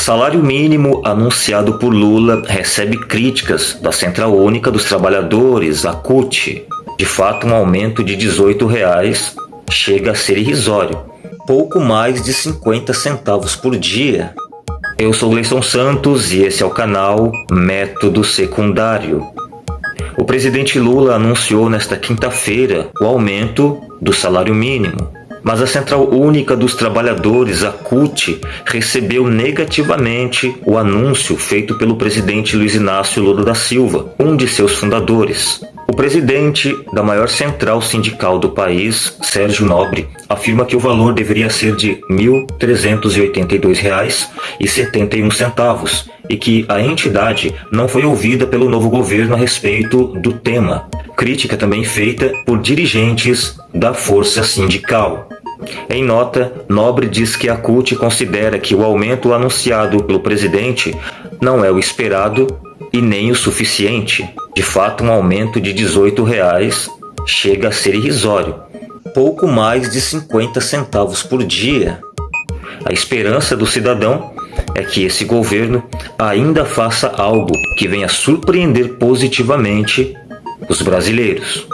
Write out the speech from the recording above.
Salário mínimo anunciado por Lula recebe críticas da Central Única dos Trabalhadores, a CUT. De fato, um aumento de 18 reais chega a ser irrisório, pouco mais de 50 centavos por dia. Eu sou Gleison Santos e esse é o canal Método Secundário. O presidente Lula anunciou nesta quinta-feira o aumento do salário mínimo. Mas a Central Única dos Trabalhadores, a CUT, recebeu negativamente o anúncio feito pelo presidente Luiz Inácio Lula da Silva, um de seus fundadores. Presidente da maior central sindical do país, Sérgio Nobre, afirma que o valor deveria ser de R$ 1.382,71 e que a entidade não foi ouvida pelo novo governo a respeito do tema. Crítica também feita por dirigentes da força sindical. Em nota, Nobre diz que a CUT considera que o aumento anunciado pelo presidente não é o esperado e nem o suficiente. De fato, um aumento de 18 reais chega a ser irrisório, pouco mais de 50 centavos por dia. A esperança do cidadão é que esse governo ainda faça algo que venha surpreender positivamente os brasileiros.